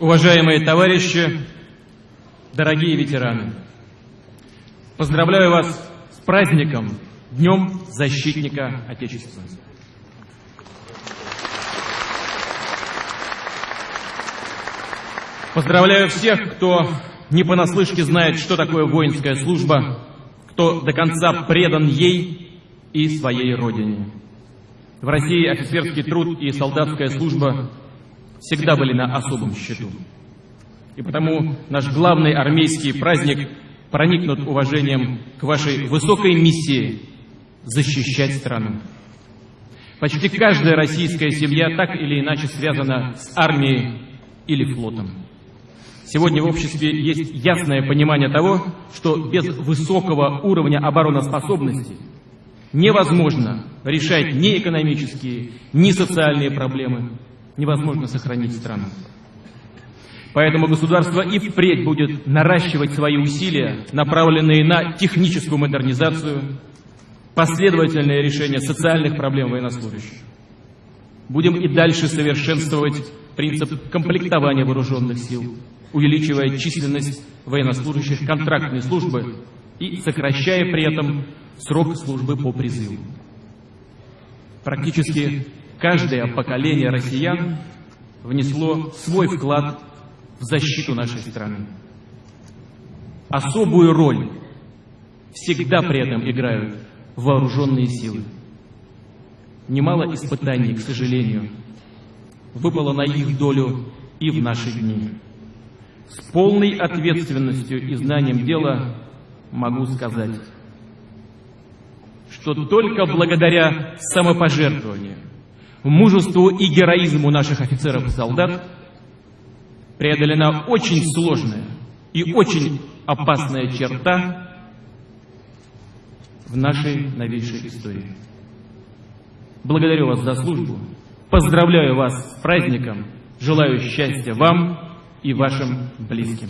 Уважаемые товарищи, дорогие ветераны, поздравляю вас с праздником, Днем Защитника Отечества. Поздравляю всех, кто не понаслышке знает, что такое воинская служба, кто до конца предан ей и своей родине. В России офицерский труд и солдатская служба всегда были на особом счету. И потому наш главный армейский праздник проникнут уважением к вашей высокой миссии защищать страну. Почти каждая российская семья так или иначе связана с армией или флотом. Сегодня в обществе есть ясное понимание того, что без высокого уровня обороноспособности невозможно решать ни экономические, ни социальные проблемы, невозможно сохранить страну. Поэтому государство и впредь будет наращивать свои усилия, направленные на техническую модернизацию, последовательное решение социальных проблем военнослужащих. Будем и дальше совершенствовать принцип комплектования вооруженных сил, увеличивая численность военнослужащих контрактной службы и сокращая при этом срок службы по призыву. Практически каждое поколение россиян внесло свой вклад в защиту нашей страны. Особую роль всегда при этом играют вооруженные силы. Немало испытаний, к сожалению, выпало на их долю и в наши дни. С полной ответственностью и знанием дела могу сказать, что только благодаря самопожертвованию, мужеству и героизму наших офицеров и солдат преодолена очень сложная и очень опасная черта в нашей новейшей истории. Благодарю вас за службу, поздравляю вас с праздником, желаю счастья вам и вашим близким.